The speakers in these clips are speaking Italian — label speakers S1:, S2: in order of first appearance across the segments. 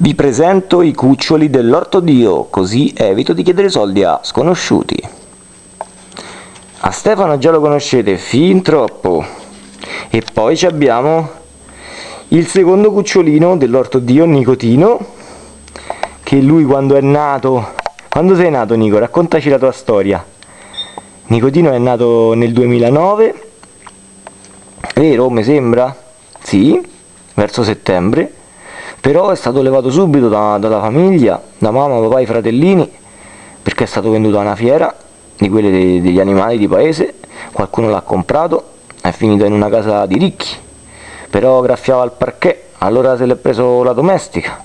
S1: Vi presento i cuccioli dell'orto Dio, così evito di chiedere soldi a sconosciuti. A Stefano già lo conoscete fin troppo. E poi abbiamo il secondo cucciolino dell'orto Dio, Nicotino, che lui quando è nato... Quando sei nato Nico? Raccontaci la tua storia. Nicotino è nato nel 2009, vero? Mi sembra? Sì, verso settembre però è stato levato subito da, dalla famiglia, da mamma, papà e fratellini, perché è stato venduto a una fiera di quelle dei, degli animali di paese, qualcuno l'ha comprato, è finito in una casa di ricchi, però graffiava il parquet, allora se l'è preso la domestica,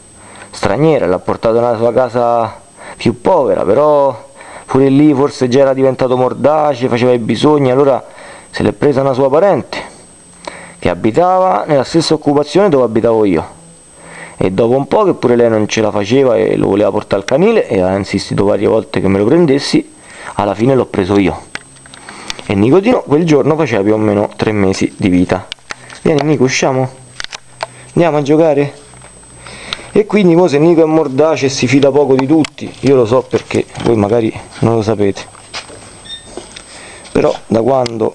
S1: straniera, l'ha portato nella sua casa più povera, però pure lì forse già era diventato mordace, faceva i bisogni, allora se l'è presa una sua parente, che abitava nella stessa occupazione dove abitavo io e dopo un po' che pure lei non ce la faceva e lo voleva portare al canile e ha insistito varie volte che me lo prendessi alla fine l'ho preso io. E Nicotino quel giorno faceva più o meno tre mesi di vita. Vieni Nico usciamo? Andiamo a giocare? E quindi mo se Nico è mordace e si fida poco di tutti io lo so perché voi magari non lo sapete. Però da quando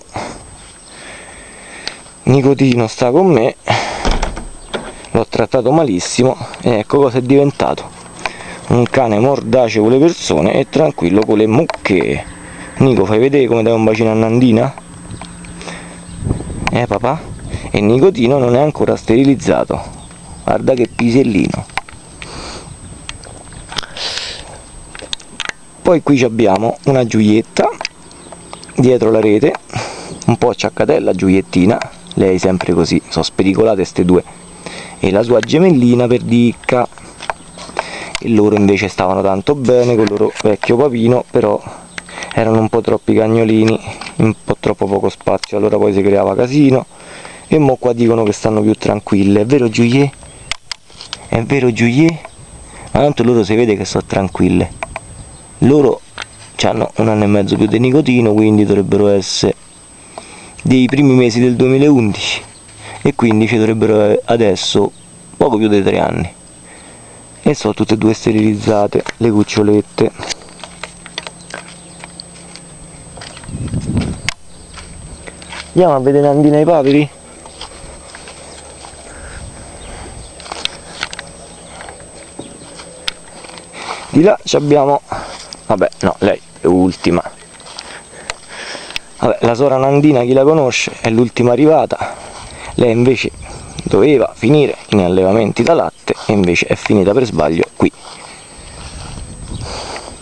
S1: Nicotino sta con me l'ho trattato malissimo e ecco cosa è diventato. Un cane mordace con le persone e tranquillo con le mucche. Nico fai vedere come dai un bacino a Nandina? eh papà? e Nicotino non è ancora sterilizzato. Guarda che pisellino. Poi qui abbiamo una giulietta dietro la rete un po' acciaccatella giuliettina lei sempre così sono spericolate queste due e la sua gemellina perdicca e loro invece stavano tanto bene con il loro vecchio papino però erano un po' troppi cagnolini un po' troppo poco spazio. Allora poi si creava casino e mo qua dicono che stanno più tranquille. È vero Giulier? è vero Giulier? ma tanto loro si vede che sono tranquille. Loro hanno un anno e mezzo più di nicotino quindi dovrebbero essere dei primi mesi del 2011 e quindi ci dovrebbero adesso poco più di tre anni. E sono tutte e due sterilizzate le cucciolette. Andiamo a vedere Nandina e i paperi? di là abbiamo vabbè no lei è ultima. Vabbè la sora Nandina chi la conosce è l'ultima arrivata lei invece doveva finire in allevamenti da latte e invece è finita per sbaglio qui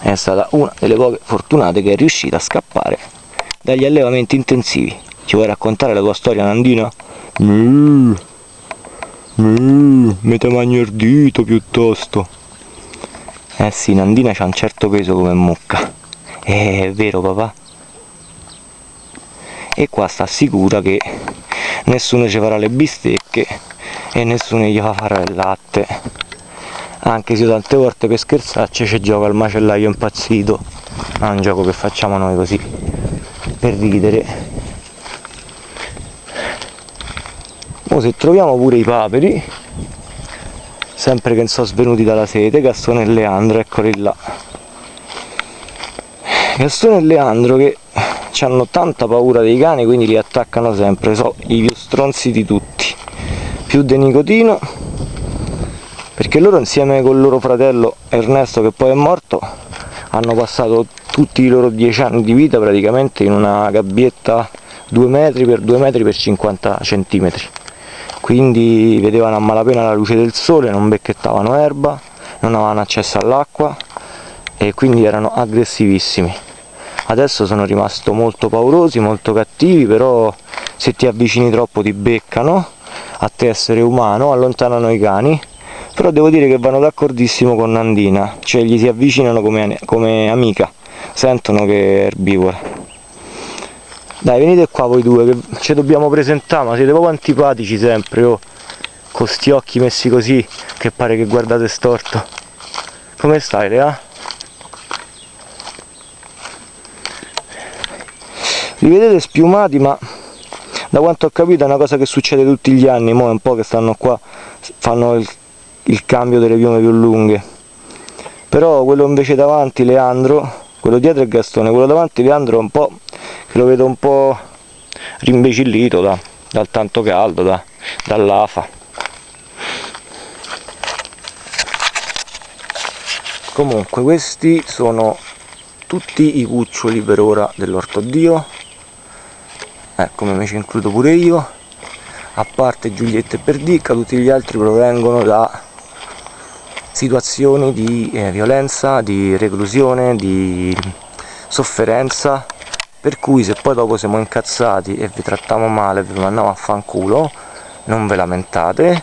S1: è stata una delle poche fortunate che è riuscita a scappare dagli allevamenti intensivi ci vuoi raccontare la tua storia Nandina? Mm. Mm. mi te magno il dito piuttosto eh sì Nandina c'ha un certo peso come mucca è vero papà e qua sta sicura che nessuno ci farà le bistecche e nessuno gli fa fare il latte. Anche se tante volte per scherzarci ci gioca il macellaio impazzito. Ma è un gioco che facciamo noi così per ridere. Ora se troviamo pure i paperi sempre che non sono svenuti dalla sete Gastone e Leandro eccoli là. Gastone e Leandro che hanno tanta paura dei cani quindi li attaccano sempre. Sono i più stronzi di tutti. Più di nicotino perché loro insieme con il loro fratello Ernesto che poi è morto hanno passato tutti i loro dieci anni di vita praticamente in una gabbietta 2 metri per 2 metri per 50 centimetri. Quindi vedevano a malapena la luce del sole non becchettavano erba non avevano accesso all'acqua e quindi erano aggressivissimi adesso sono rimasto molto paurosi, molto cattivi, però se ti avvicini troppo ti beccano, a te essere umano, allontanano i cani, però devo dire che vanno d'accordissimo con Nandina, cioè gli si avvicinano come, come amica, sentono che è erbivora. Dai, venite qua voi due, che ci dobbiamo presentare, ma siete proprio antipatici sempre, oh, con sti occhi messi così, che pare che guardate storto. Come stai, Lea? Li vedete spiumati ma da quanto ho capito è una cosa che succede tutti gli anni mo è un po' che stanno qua fanno il il cambio delle piume più lunghe. Però quello invece davanti Leandro quello dietro è Gastone quello davanti Leandro è un po' che lo vedo un po' rimbecillito da, dal tanto caldo da, dall'afa. Comunque questi sono tutti i cuccioli per ora dell'orto dio eh, come me ci includo pure io. A parte Giulietta e Perdicca tutti gli altri provengono da situazioni di eh, violenza, di reclusione, di sofferenza per cui se poi dopo siamo incazzati e vi trattiamo male vi mandiamo a fanculo non ve lamentate.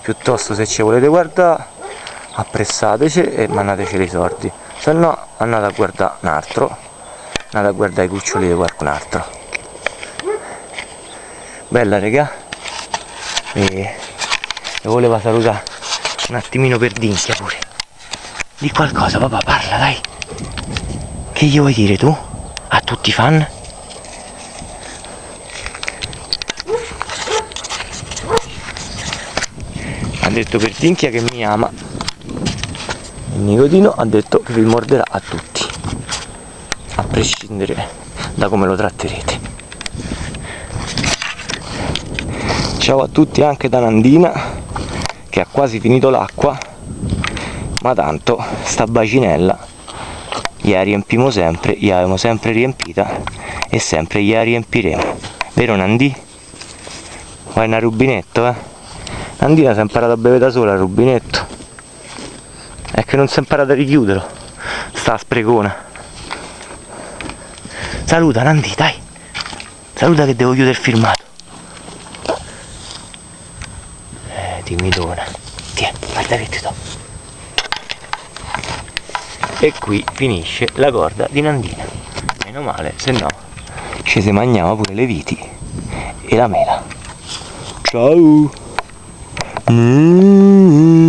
S1: Piuttosto se ci volete guardare appressateci e mandateci i soldi. Se no andate a guardare un altro. Andate a guardare i cuccioli di qualcun altro bella regà e, e voleva salutare un attimino per dinchia pure. Di qualcosa papà parla dai. Che gli vuoi dire tu? A tutti i fan? Ha detto per dinchia che mi ama. Il nicotino ha detto che vi morderà a tutti. A prescindere da come lo tratterete ciao a tutti anche da Nandina che ha quasi finito l'acqua. Ma tanto sta bacinella gliela riempimo sempre gliel'avevamo sempre riempita e sempre gliela riempiremo. Vero Nandi? vuoi una rubinetto eh? Nandina si è imparata a bere da sola il rubinetto. È che non si è imparata a richiuderlo. Sta sprecona saluta Nandi dai. Saluta che devo chiudere il filmato eh timidona tiè guarda che ti do. E qui finisce la corda di Nandina. Meno male se no ci si mangiava pure le viti e la mela. Ciao. Mm -hmm.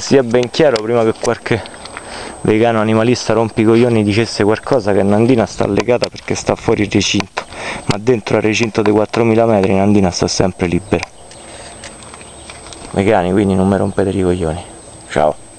S1: Sia ben chiaro prima che qualche vegano animalista rompicoglioni dicesse qualcosa che Nandina sta legata perché sta fuori il recinto ma dentro al recinto dei 4000 metri Nandina sta sempre libera. Mecani, quindi non mi rompete i coglioni. Ciao.